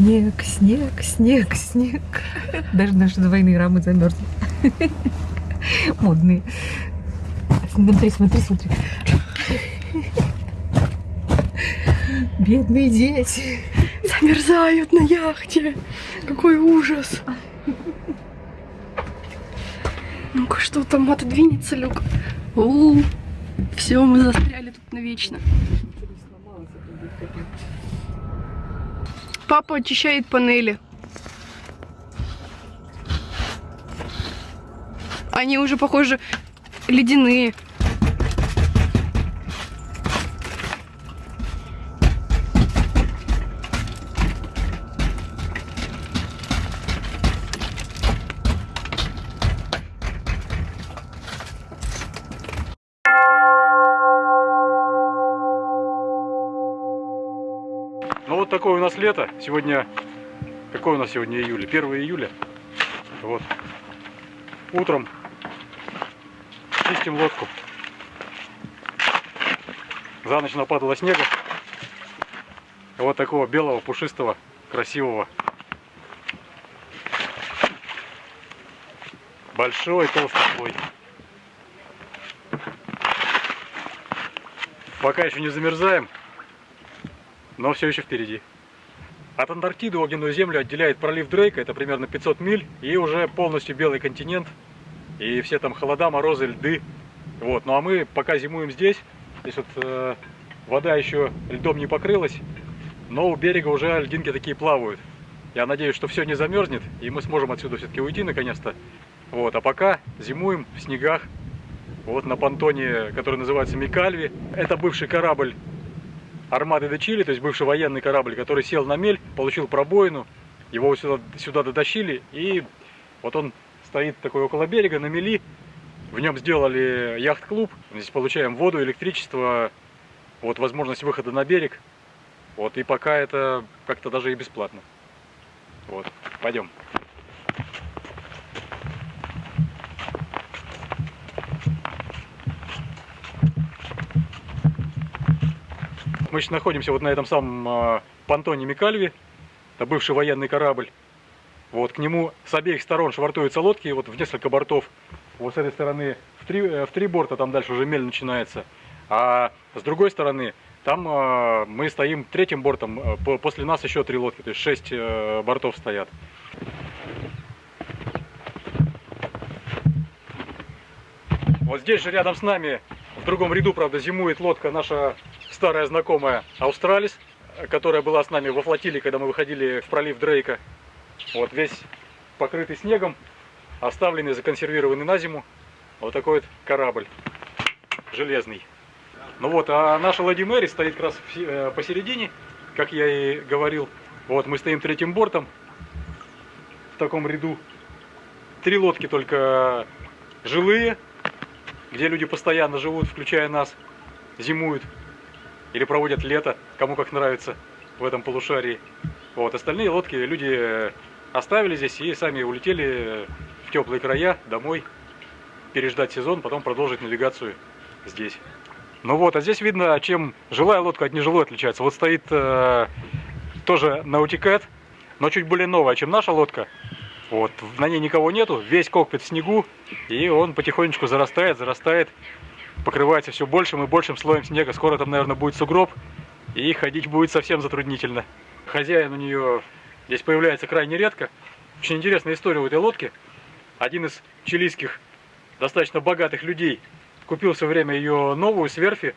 Снег, снег, снег, снег. Даже наши двойные рамы замерзли. Модные. Смотри, смотри, смотри. Бедные дети. Замерзают на яхте. Какой ужас. Ну-ка, что там отодвинется люк? У, все, мы застряли тут навечно. Папа очищает панели. Они уже, похоже, ледяные. Такое у нас лето. Сегодня, какое у нас сегодня июля? 1 июля. Вот. Утром чистим лодку. За ночь нападало снега. Вот такого белого, пушистого, красивого. Большой толстый слой. Пока еще не замерзаем, но все еще впереди. От Антарктиды огненную землю отделяет пролив Дрейка, это примерно 500 миль, и уже полностью белый континент, и все там холода, морозы, льды. Вот. Ну а мы пока зимуем здесь, здесь вот э, вода еще льдом не покрылась, но у берега уже льдинки такие плавают. Я надеюсь, что все не замерзнет, и мы сможем отсюда все-таки уйти наконец-то. Вот. А пока зимуем в снегах, вот на понтоне, который называется Микальви. Это бывший корабль армады Чили, то есть бывший военный корабль, который сел на мель, получил пробоину, его сюда, сюда дотащили, и вот он стоит такой около берега на мели, в нем сделали яхт-клуб, здесь получаем воду, электричество, вот возможность выхода на берег, вот, и пока это как-то даже и бесплатно. Вот, пойдем. Мы сейчас находимся вот на этом самом э, понтоне Микальви. Это бывший военный корабль. Вот к нему с обеих сторон швартуются лодки, вот в несколько бортов. Вот с этой стороны в три, э, в три борта, там дальше уже мель начинается. А с другой стороны, там э, мы стоим третьим бортом, э, после нас еще три лодки, то есть шесть э, бортов стоят. Вот здесь же рядом с нами, другом ряду, правда, зимует лодка наша старая знакомая Австралис, которая была с нами во флотилии, когда мы выходили в пролив Дрейка. Вот весь покрытый снегом, оставленный, законсервированный на зиму. Вот такой вот корабль железный. Ну вот, а наша Лади Мэри стоит как раз э, посередине, как я и говорил. Вот, мы стоим третьим бортом в таком ряду. Три лодки только жилые, где люди постоянно живут, включая нас, зимуют или проводят лето, кому как нравится в этом полушарии. Вот, остальные лодки люди оставили здесь и сами улетели в теплые края домой, переждать сезон, потом продолжить навигацию здесь. Ну вот, а здесь видно, чем жилая лодка от нежилой отличается. Вот стоит э, тоже наутикет, но чуть более новая, чем наша лодка. Вот, на ней никого нету, весь кокпит в снегу, и он потихонечку зарастает, зарастает покрывается все большим и большим слоем снега. Скоро там, наверное, будет сугроб, и ходить будет совсем затруднительно. Хозяин у нее здесь появляется крайне редко. Очень интересная история у этой лодки. Один из чилийских достаточно богатых людей купил все время ее новую с верфи.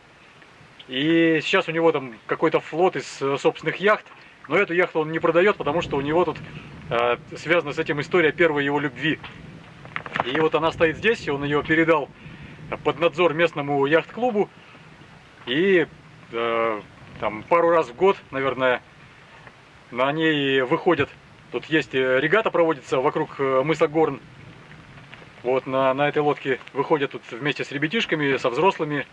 И сейчас у него там какой-то флот из собственных яхт. Но эту яхту он не продает, потому что у него тут э, связана с этим история первой его любви. И вот она стоит здесь, и он ее передал под надзор местному яхт-клубу. И э, там пару раз в год, наверное, на ней выходят. Тут есть э, регата проводится вокруг э, мыса Горн. Вот на, на этой лодке выходят тут вместе с ребятишками, со взрослыми.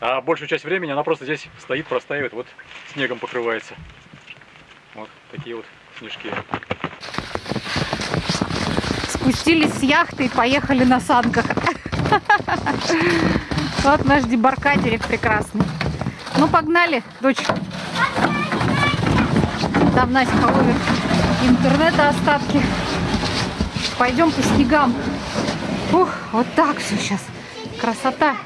А большую часть времени она просто здесь стоит, простаивает, вот снегом покрывается. Вот такие вот снежки. Спустились с яхты и поехали на санках. Вот наш дебаркадерик прекрасный. Ну, погнали, дочь. там Настя ловит интернета остатки. Пойдем по снегам. Ух, вот так все сейчас. Красота.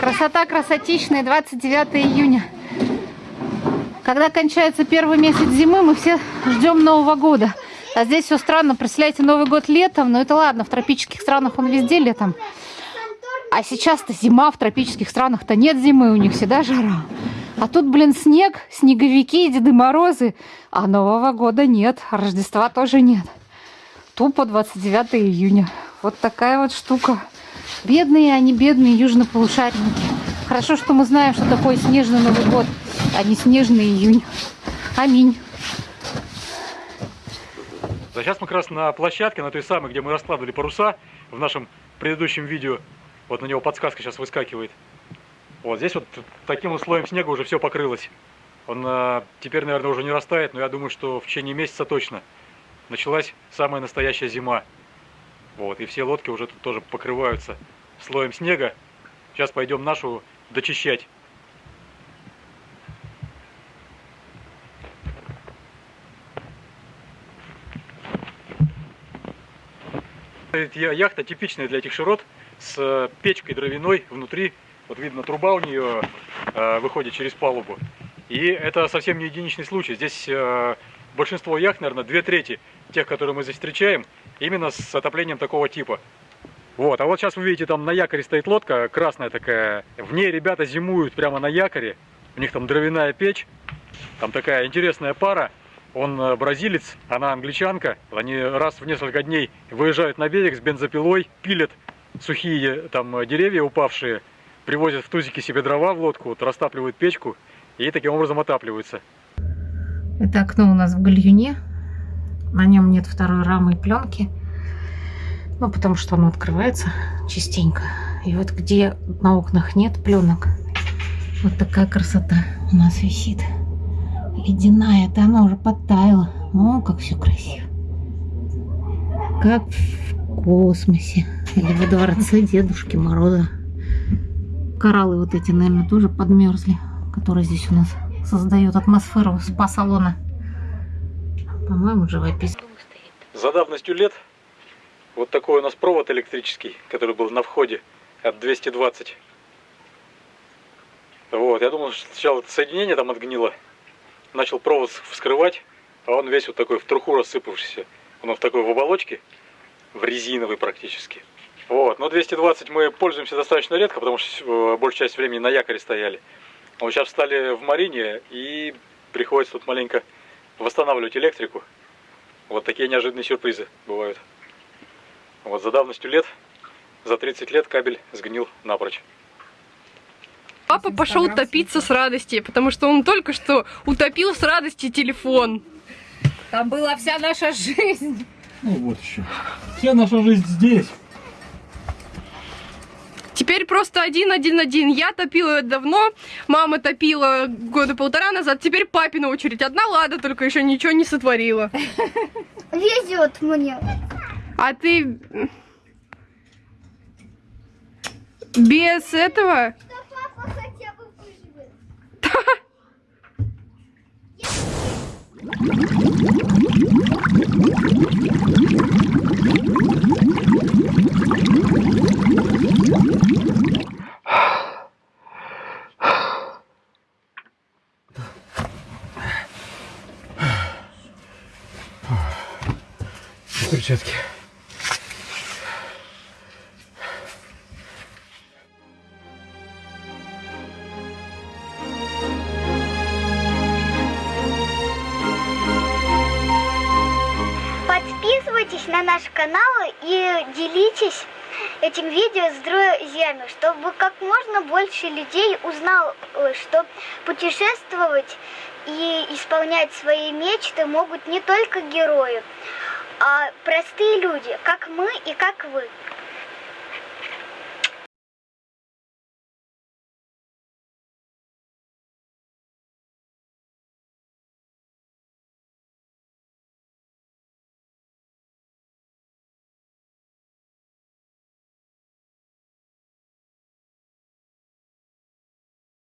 Красота красотищная, 29 июня. Когда кончается первый месяц зимы, мы все ждем Нового года. А здесь все странно. Представляете, Новый год летом, но это ладно, в тропических странах он везде летом. А сейчас-то зима, в тропических странах-то нет зимы, у них всегда жара. А тут, блин, снег, снеговики, Деды Морозы, а Нового года нет, Рождества тоже нет. Тупо 29 июня. Вот такая вот штука. Бедные они, бедные южнополушарники. Хорошо, что мы знаем, что такое снежный Новый год, а не снежный июнь. Аминь. Сейчас мы как раз на площадке, на той самой, где мы раскладывали паруса в нашем предыдущем видео. Вот на него подсказка сейчас выскакивает. Вот здесь вот таким вот слоем снега уже все покрылось. Он э, теперь, наверное, уже не растает, но я думаю, что в течение месяца точно началась самая настоящая зима. Вот, и все лодки уже тут тоже покрываются слоем снега. Сейчас пойдем нашу дочищать. Эта Яхта типичная для этих широт с э, печкой дровяной внутри. Вот видно, труба у нее э, выходит через палубу. И это совсем не единичный случай. Здесь э, большинство яхт, наверное, две трети тех, которые мы здесь встречаем, именно с отоплением такого типа. Вот, а вот сейчас вы видите, там на якоре стоит лодка, красная такая. В ней ребята зимуют прямо на якоре. У них там дровяная печь. Там такая интересная пара. Он э, бразилец, она англичанка. Они раз в несколько дней выезжают на берег с бензопилой, пилят сухие там э, деревья упавшие, привозят в тузике себе дрова в лодку, вот, растапливают печку и таким образом отапливаются. Это окно у нас в гальюне. На нем нет второй рамы и пленки. Ну, потому что оно открывается частенько. И вот где на окнах нет пленок, вот такая красота у нас висит. Ледяная, это она уже подтаяла. О, как все красиво. Как в космосе. Или во дворце Дедушки Мороза. Кораллы вот эти, наверное, тоже подмерзли, которые здесь у нас создают атмосферу спа-салона. По-моему, живописно. За давностью лет вот такой у нас провод электрический, который был на входе от 220. Вот, я думал, что сначала соединение там отгнило. Начал провод вскрывать, а он весь вот такой в труху рассыпавшийся. Он в такой в оболочке, в резиновой практически. Вот, но 220 мы пользуемся достаточно редко, потому что э, большую часть времени на якоре стояли. А вот сейчас встали в марине и приходится тут маленько восстанавливать электрику. Вот такие неожиданные сюрпризы бывают. Вот за давностью лет, за 30 лет кабель сгнил напрочь. Папа пошел топиться с радости, потому что он только что утопил с радости телефон. Там была вся наша жизнь. Ну вот еще. Вся наша жизнь здесь. Теперь просто один-один-один. Я топила давно, мама топила года полтора назад, теперь папина очередь. Одна лада только еще ничего не сотворила. Везет мне. А ты без этого? Да папа хотя бы выживет. Перчатки. Подписывайтесь на наш канал и делитесь этим видео с друзьями, чтобы как можно больше людей узнал, что путешествовать и исполнять свои мечты могут не только герои, а простые люди, как мы и как вы.